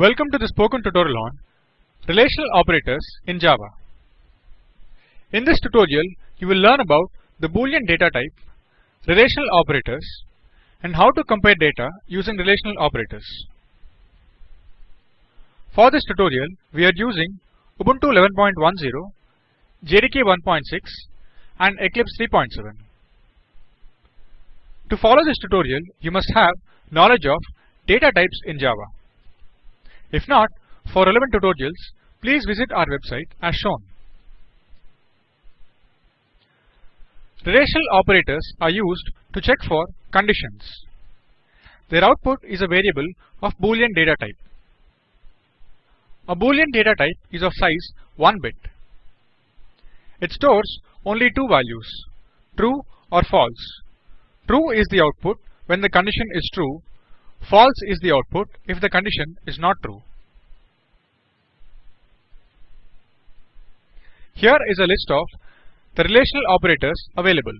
Welcome to the spoken tutorial on relational operators in Java. In this tutorial, you will learn about the Boolean data type, relational operators, and how to compare data using relational operators. For this tutorial, we are using Ubuntu 11.10, JDK 1.6, and Eclipse 3.7. To follow this tutorial, you must have knowledge of data types in Java. If not, for relevant tutorials, please visit our website as shown. Relational operators are used to check for conditions. Their output is a variable of Boolean data type. A Boolean data type is of size 1 bit. It stores only two values, true or false. True is the output when the condition is true, false is the output if the condition is not true. Here is a list of the relational operators available.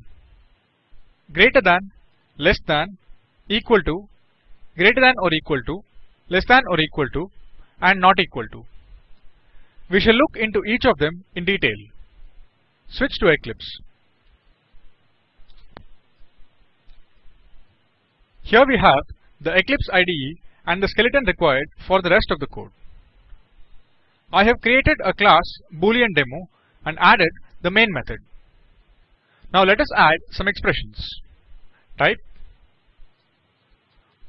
Greater than, less than, equal to, greater than or equal to, less than or equal to, and not equal to. We shall look into each of them in detail. Switch to Eclipse. Here we have the Eclipse IDE and the skeleton required for the rest of the code. I have created a class boolean demo and added the main method. Now let us add some expressions. Type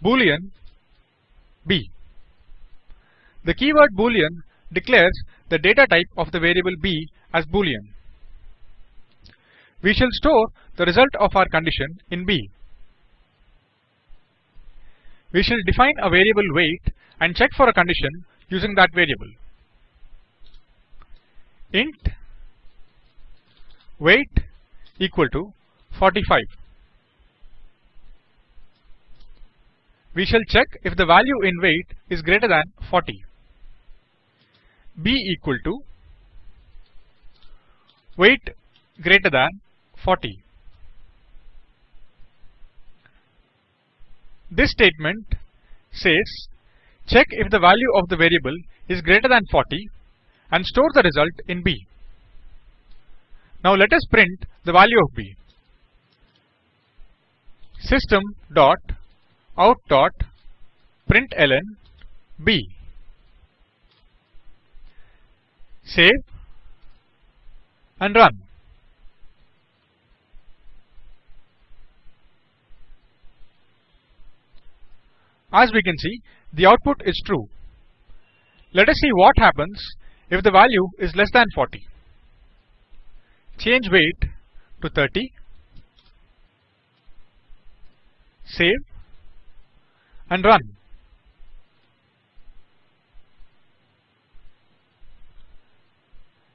boolean b. The keyword boolean declares the data type of the variable b as boolean. We shall store the result of our condition in b. We shall define a variable weight and check for a condition using that variable. int weight equal to 45. We shall check if the value in weight is greater than 40. b equal to weight greater than 40. This statement says check if the value of the variable is greater than 40 and store the result in b. Now let us print the value of b. System dot out dot println b. Save and run. As we can see, the output is true. Let us see what happens if the value is less than 40. Change weight to 30. Save and run.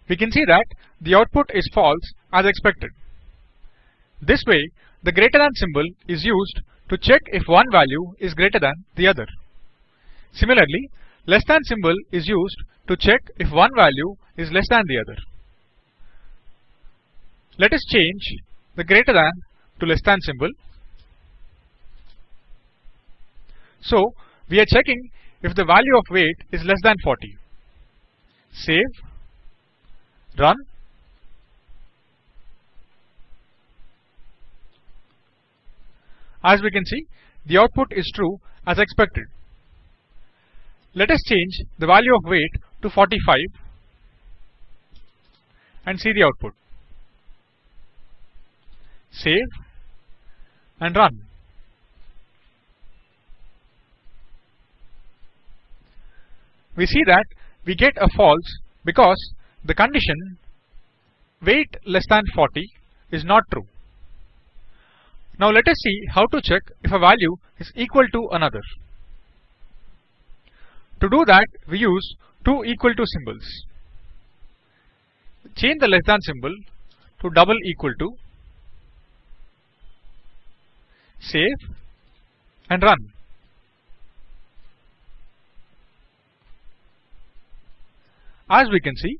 We can see that the output is false as expected. This way, the greater than symbol is used to check if one value is greater than the other. Similarly, less than symbol is used to check if one value is less than the other. Let us change the greater than to less than symbol. So, we are checking if the value of weight is less than 40. Save, run, As we can see, the output is true as expected. Let us change the value of weight to 45 and see the output. Save and run. We see that we get a false because the condition weight less than 40 is not true. Now let us see how to check if a value is equal to another. To do that, we use two equal to symbols. Change the less than symbol to double equal to. Save and run. As we can see,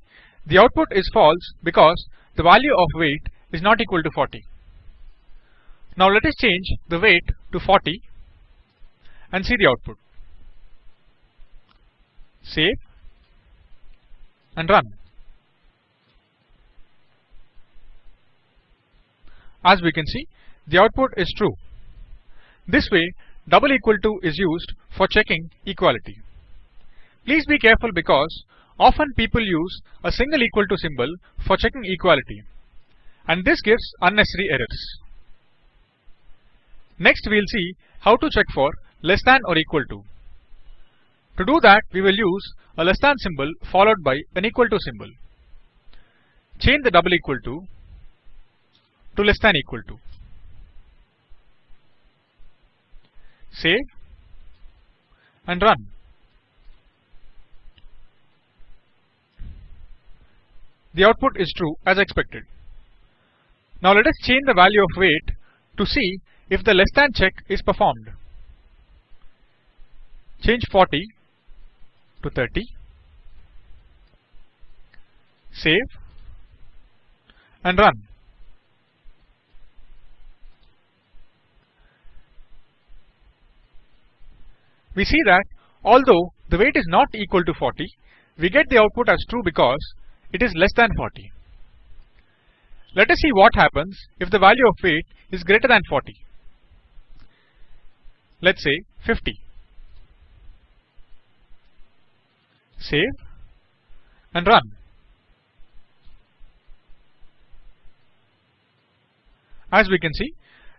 the output is false because the value of weight is not equal to 40. Now let us change the weight to 40 and see the output. Save and run. As we can see, the output is true. This way, double equal to is used for checking equality. Please be careful because often people use a single equal to symbol for checking equality and this gives unnecessary errors. Next we will see how to check for less than or equal to. To do that we will use a less than symbol followed by an equal to symbol. Change the double equal to to less than equal to. Save and run. The output is true as expected. Now let us change the value of weight to see if the less than check is performed. Change 40 to 30. Save and run. We see that although the weight is not equal to 40, we get the output as true because it is less than 40. Let us see what happens if the value of weight is greater than 40. Let's say 50. Save and run. As we can see,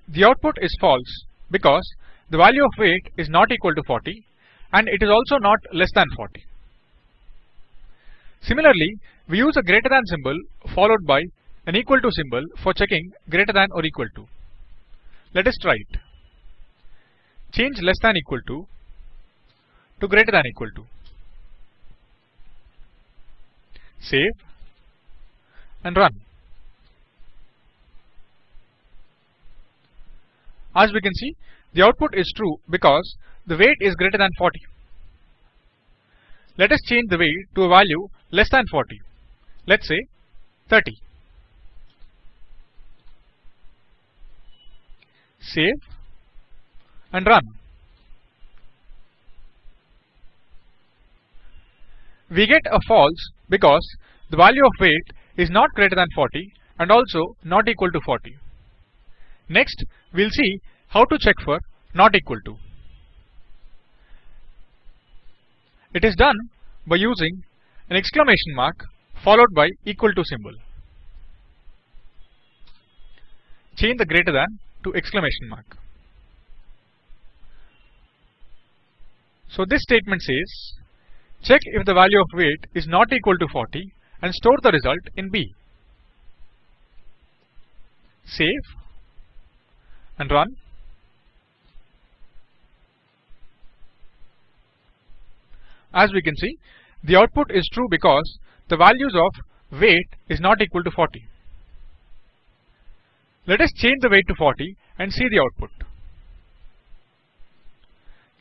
the output is false because the value of weight is not equal to 40 and it is also not less than 40. Similarly, we use a greater than symbol followed by an equal to symbol for checking greater than or equal to. Let us try it. Change less than equal to to greater than equal to. Save and run. As we can see, the output is true because the weight is greater than 40. Let us change the weight to a value less than 40. Let's say 30. Save and run. We get a false because the value of weight is not greater than 40 and also not equal to 40. Next, we'll see how to check for not equal to. It is done by using an exclamation mark followed by equal to symbol. Change the greater than to exclamation mark. So this statement says check if the value of weight is not equal to 40 and store the result in B. Save and run. As we can see, the output is true because the values of weight is not equal to 40. Let us change the weight to 40 and see the output.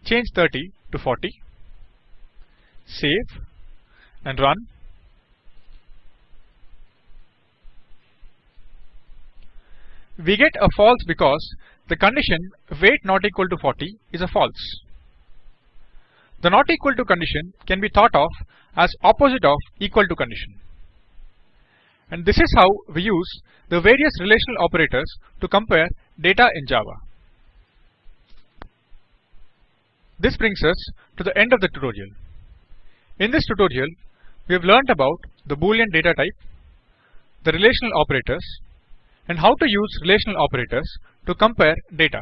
Change 30 to 40. Save and run. We get a false because the condition weight not equal to 40 is a false. The not equal to condition can be thought of as opposite of equal to condition. And this is how we use the various relational operators to compare data in Java. This brings us to the end of the tutorial. In this tutorial, we have learnt about the Boolean data type, the relational operators, and how to use relational operators to compare data.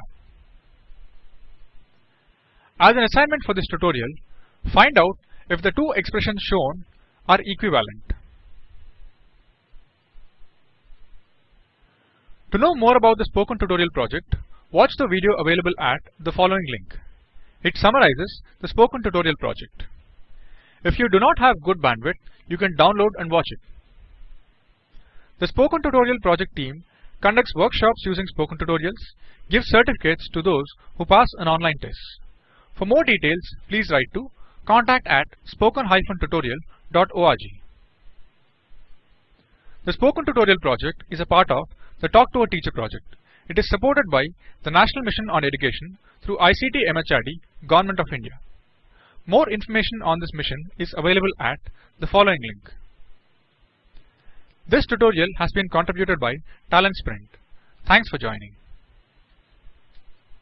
As an assignment for this tutorial, find out if the two expressions shown are equivalent. To know more about the Spoken Tutorial project, watch the video available at the following link. It summarizes the Spoken Tutorial project. If you do not have good bandwidth, you can download and watch it. The Spoken Tutorial project team conducts workshops using Spoken Tutorials, gives certificates to those who pass an online test. For more details, please write to contact at spoken-tutorial.org. The Spoken Tutorial project is a part of the Talk to a Teacher project. It is supported by the National Mission on Education through ICT MHRD, Government of India. More information on this mission is available at the following link. This tutorial has been contributed by Talent Sprint. Thanks for joining.